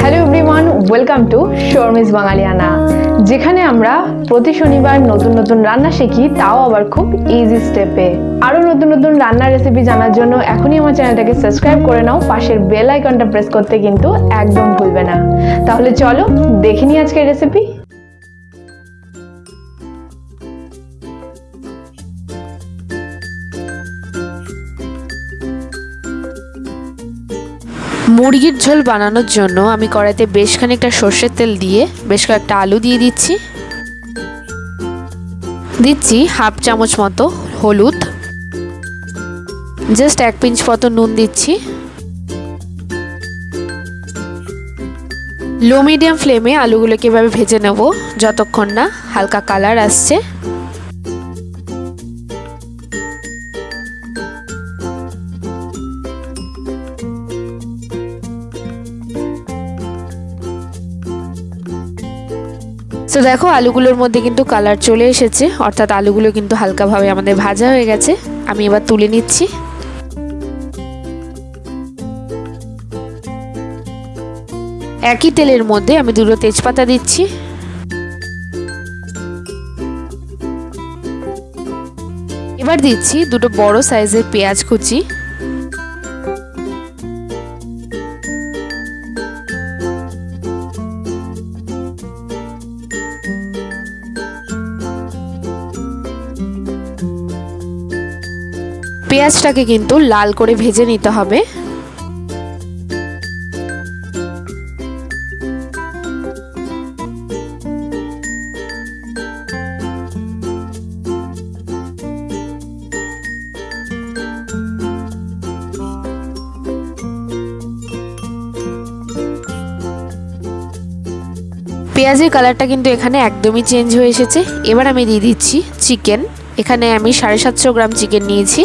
Hello everyone welcome to Sharmi's বাঙালিয়ানা যেখানে আমরা প্রতি শনিবার নতুন নতুন রান্না শিখি, তাও আবার খুব ইজি স্টেপে আরও নতুন নতুন রান্নার রেসিপি জানার জন্য এখনই আমার চ্যানেলটাকে সাবস্ক্রাইব করে নাও, পাশের বেল আইকনটা প্রেস করতে কিন্তু একদম ভুলবে না। তাহলে চলো দেখে নিই আজকের রেসিপি মুরগির ঝোল বানানোর জন্য আমি কড়াইতে বেশ খানিকটা সর্ষের তেল দিয়ে বেশ কয়েকটা আলু দিয়ে দিচ্ছি। দিচ্ছি হাফ চামচ মতো হলুদ। জাস্ট এক পিঞ্চ মতো নুন দিচ্ছি। লো মিডিয়াম ফ্লেমে আলুগুলোকে এভাবে ভেজে নেব, যতক্ষণ না হালকা কালার আসছে। তো দেখো, আলুগুলোর মধ্যে কিন্তু কালার চলে এসেছে। অর্থাৎ আলুগুলো কিন্তু হালকাভাবে আমাদের ভাজা হয়ে গেছে। আমি এবার তুলে নিচ্ছি। একই তেলের মধ্যে আমি দুটো তেজপাতা দিচ্ছি। এবার দিচ্ছি দুটো বড় সাইজের পেঁয়াজ কুচি। পেঁয়াজটাকে কিন্তু লাল করে ভেজে নিতে হবে। পেঁয়াজের কালারটা কিন্তু এখানে একদমই চেঞ্জ হয়ে এসেছে। এবার আমি দিয়ে দিচ্ছি চিকেন। এখানে আমি সাড়ে সাতশো গ্রাম চিকেন নিয়েছি।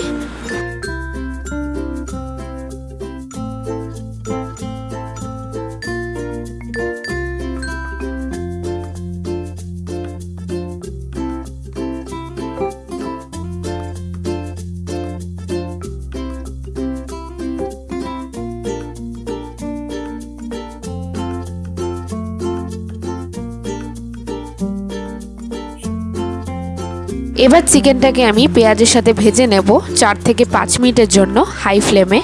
এবার চিকেনটাকে আমি পেঁয়াজের সাথে ভেজে নেব চার থেকে পাঁচ মিনিটের জন্য হাই ফ্লেমে।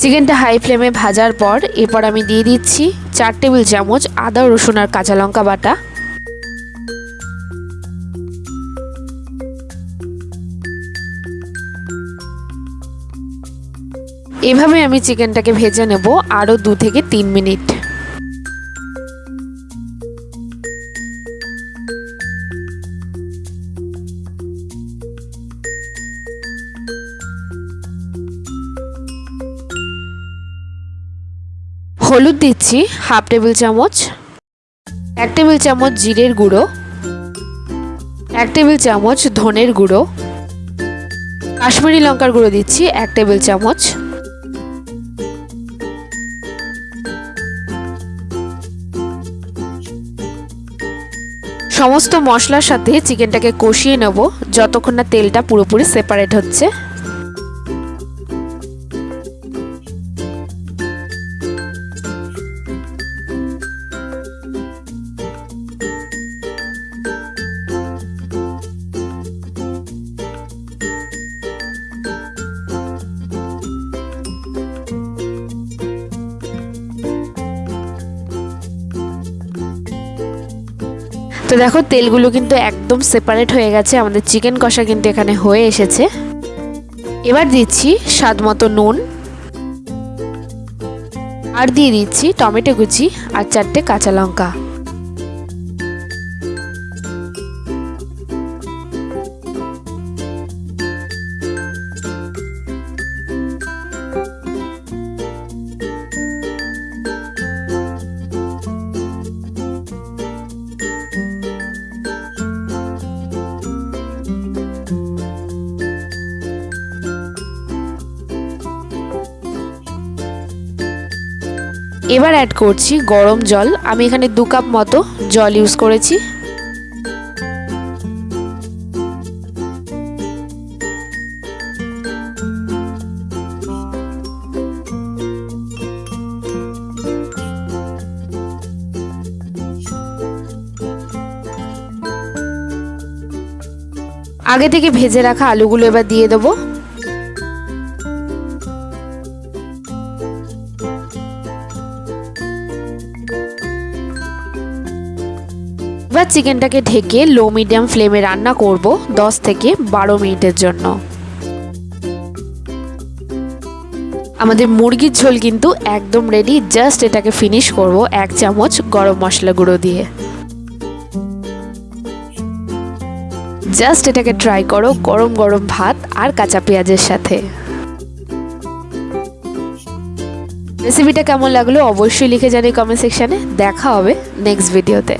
চিকেনটা হাই ফ্লেমে ভাজার পর এরপর আমি দিয়ে দিচ্ছি চার টেবিল চামচ আদা, রসুন আর কাঁচা লঙ্কা বাটা। এভাবে আমি চিকেনটাকে ভেজে নেব আরও দু থেকে তিন মিনিট। হলুদ দিচ্ছি, হাফ টেবিল চামচ। এক টেবিল চামচ জিরের গুঁড়ো। এক টেবিল চামচ ধনের গুঁড়ো। কাশ্মীরি লঙ্কার গুঁড়ো দিচ্ছি, এক টেবিল চামচ। সমস্ত মশলার সাথে চিকেনটাকে কষিয়ে নেব, যতক্ষণ না তেলটা পুরোপুরি সেপারেট হচ্ছে। তো দেখো, তেলগুলো কিন্তু একদম সেপারেট হয়ে গেছে। আমাদের চিকেন কষা কিন্তু এখানে হয়ে এসেছে। এবার দিচ্ছি স্বাদ মতো নুন। আর দিয়ে দিচ্ছি টমেটো কুচি আর চারটে কাঁচা লঙ্কা। এবার অ্যাড করছি গরম জল। আমি এখানে দু কাপ মতো জল ইউজ করেছি। আগে থেকে ভেজে রাখা আলুগুলো এবার দিয়ে দেবো। এবার চিকেনটাকে ঢেকে লো মিডিয়াম ফ্লেমে রান্না করব 10 থেকে বারো মিনিটের জন্য। আমাদের মুরগির ঝোল কিন্তু একদম রেডি জাস্ট এটাকে ফিনিশ করব এক চামচ গরম মশলা গুঁড়ো দিয়ে। জাস্ট এটাকে ট্রাই করো গরম গরম ভাত আর কাঁচা পেঁয়াজের সাথে। রেসিপিটা কেমন লাগল অবশ্যই লিখে জানি কমেন্ট সেকশানে দেখা হবে নেক্সট ভিডিওতে